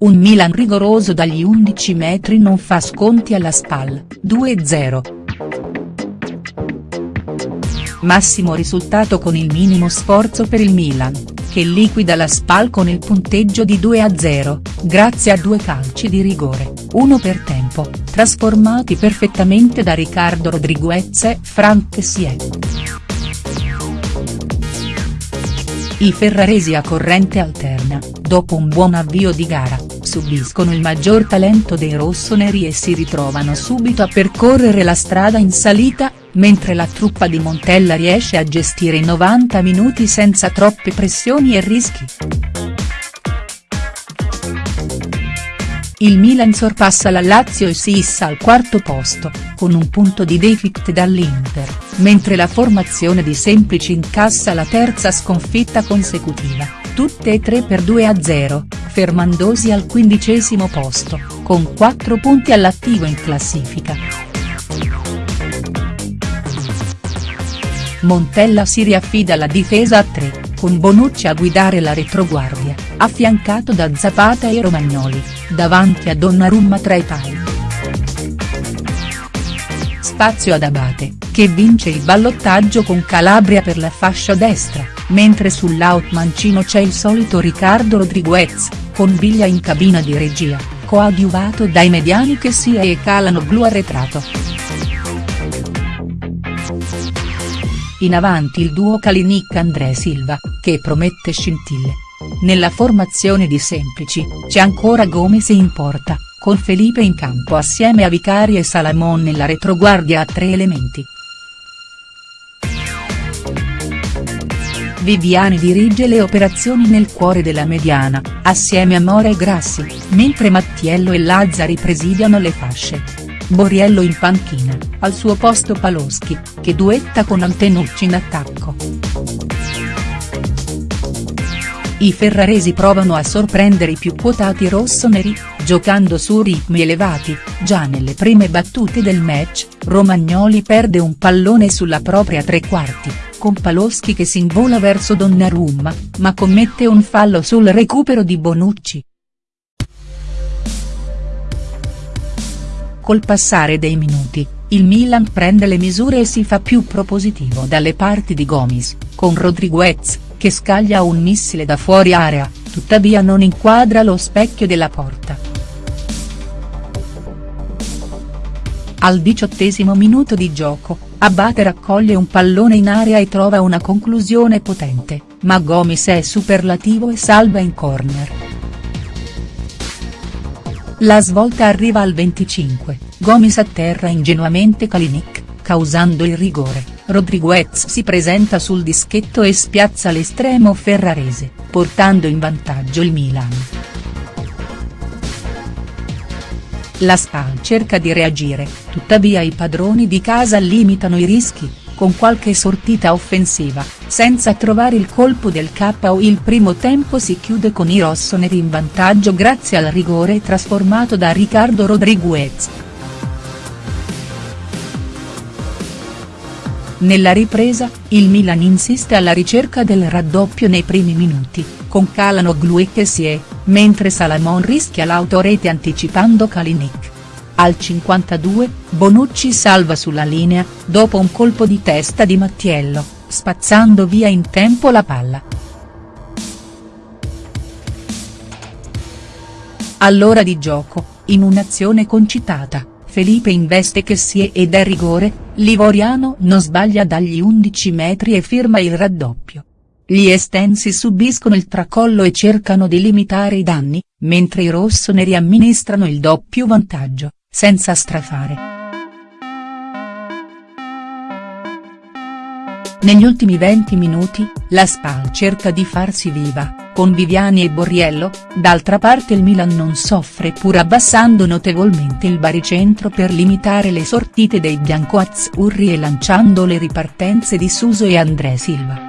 Un Milan rigoroso dagli 11 metri non fa sconti alla SPAL, 2-0. Massimo risultato con il minimo sforzo per il Milan, che liquida la SPAL con il punteggio di 2-0, grazie a due calci di rigore, uno per tempo, trasformati perfettamente da Riccardo Rodriguez e Frank Kessie. I ferraresi a corrente alterna, dopo un buon avvio di gara, subiscono il maggior talento dei rossoneri e si ritrovano subito a percorrere la strada in salita, mentre la truppa di Montella riesce a gestire i 90 minuti senza troppe pressioni e rischi. Il Milan sorpassa la Lazio e si issa al quarto posto, con un punto di deficit dall'Inter, mentre la formazione di Semplici incassa la terza sconfitta consecutiva, tutte e tre per 2-0, fermandosi al quindicesimo posto, con 4 punti all'attivo in classifica. Montella si riaffida alla difesa a 3, con Bonucci a guidare la retroguardia, affiancato da Zapata e Romagnoli, davanti a Donnarumma tra i pali. Spazio ad Abate, che vince il ballottaggio con Calabria per la fascia destra, mentre sull'out mancino c'è il solito Riccardo Rodriguez, con Biglia in cabina di regia, coadiuvato dai mediani che sia e calano blu arretrato. In avanti il duo Kalinic-André Silva, che promette scintille. Nella formazione di Semplici, c'è ancora Gomez in porta, con Felipe in campo assieme a Vicari e Salamon nella retroguardia a tre elementi. Viviani dirige le operazioni nel cuore della mediana, assieme a Mora e Grassi, mentre Mattiello e Lazzari presidiano le fasce. Borriello in panchina, al suo posto Paloschi, che duetta con Antenucci in attacco. I ferraresi provano a sorprendere i più quotati rossoneri, giocando su ritmi elevati, già nelle prime battute del match, Romagnoli perde un pallone sulla propria tre quarti, con Paloschi che si invola verso Donnarumma, ma commette un fallo sul recupero di Bonucci. Col passare dei minuti, il Milan prende le misure e si fa più propositivo dalle parti di Gomis, con Rodriguez, che scaglia un missile da fuori area, tuttavia non inquadra lo specchio della porta. Al diciottesimo minuto di gioco, Abate raccoglie un pallone in area e trova una conclusione potente, ma Gomis è superlativo e salva in corner. La svolta arriva al 25, Gomis atterra ingenuamente Kalinic, causando il rigore, Rodriguez si presenta sul dischetto e spiazza l'estremo ferrarese, portando in vantaggio il Milan. La SPAL cerca di reagire, tuttavia i padroni di casa limitano i rischi, con qualche sortita offensiva, senza trovare il colpo del KO il primo tempo si chiude con i rossoneri in vantaggio grazie al rigore trasformato da Riccardo Rodriguez. Nella ripresa, il Milan insiste alla ricerca del raddoppio nei primi minuti, con Calhanoglu e Kessie, mentre Salamon rischia l'autorete anticipando Kalinic. Al 52, Bonucci salva sulla linea, dopo un colpo di testa di Mattiello, spazzando via in tempo la palla. All'ora di gioco, in un'azione concitata, Felipe investe che si ed è rigore, Livoriano non sbaglia dagli 11 metri e firma il raddoppio. Gli estensi subiscono il tracollo e cercano di limitare i danni, mentre i rossoneri amministrano il doppio vantaggio senza strafare. Negli ultimi 20 minuti, la SPAL cerca di farsi viva, con Viviani e Borriello, d'altra parte il Milan non soffre pur abbassando notevolmente il baricentro per limitare le sortite dei biancoazzurri e lanciando le ripartenze di Suso e André Silva.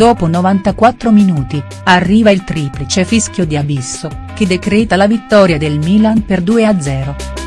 Dopo 94 minuti, arriva il triplice fischio di Abisso, che decreta la vittoria del Milan per 2-0.